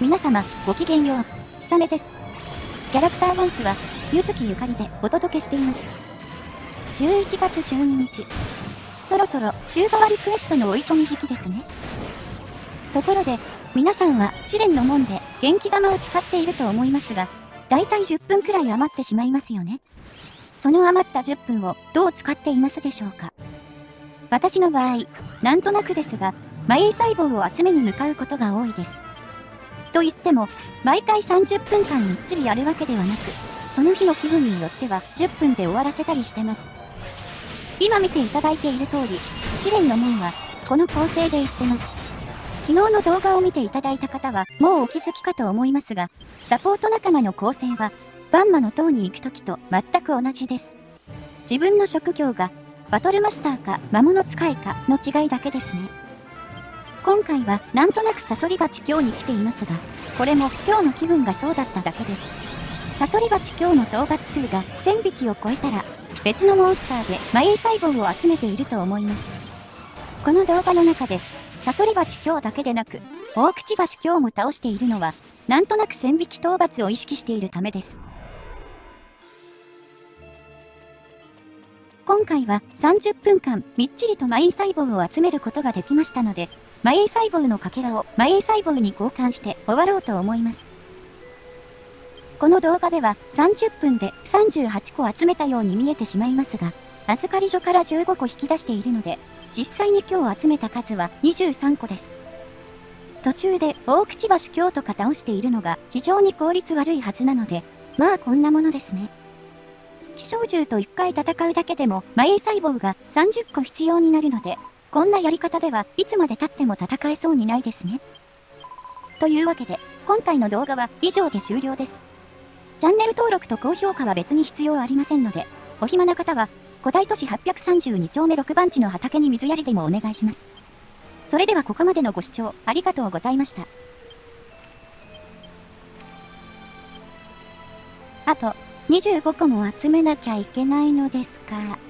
皆様、ごきげんよう。ひさめです。キャラクターボイスは、ゆずきゆかりでお届けしています。11月12日。そろそろ、週替わりクエストの追い込み時期ですね。ところで、皆さんは試練の門で元気玉を使っていると思いますが、だいたい10分くらい余ってしまいますよね。その余った10分をどう使っていますでしょうか私の場合、なんとなくですが、マイン細胞を集めに向かうことが多いです。と言っても、毎回30分間みっちりやるわけではなく、その日の気分によっては10分で終わらせたりしてます。今見ていただいている通り、試練の門は、この構成で言ってます。昨日の動画を見ていただいた方は、もうお気づきかと思いますが、サポート仲間の構成は、バンマの塔に行く時と全く同じです。自分の職業が、バトルマスターか魔物使いかの違いだけですね。今回はなんとなくサソリバチ今日に来ていますが、これも今日の気分がそうだっただけです。サソリバチ今日の討伐数が1000匹を超えたら、別のモンスターでマイン細胞を集めていると思います。この動画の中で、サソリバチ今日だけでなく、大口橋今日も倒しているのは、なんとなく1000匹討伐を意識しているためです。今回は30分間みっちりとマイン細胞を集めることができましたので、マイン細胞のかけらをマイン細胞に交換して終わろうと思います。この動画では30分で38個集めたように見えてしまいますが、預かり所から15個引き出しているので、実際に今日集めた数は23個です。途中で大口橋京とか倒しているのが非常に効率悪いはずなので、まあこんなものですね。気象銃と1回戦うだけでもマイン細胞が30個必要になるので、こんなやり方ではいつまで経っても戦えそうにないですね。というわけで、今回の動画は以上で終了です。チャンネル登録と高評価は別に必要ありませんので、お暇な方は、古代都市832丁目6番地の畑に水やりでもお願いします。それではここまでのご視聴ありがとうございました。あと、25個も集めなきゃいけないのですから。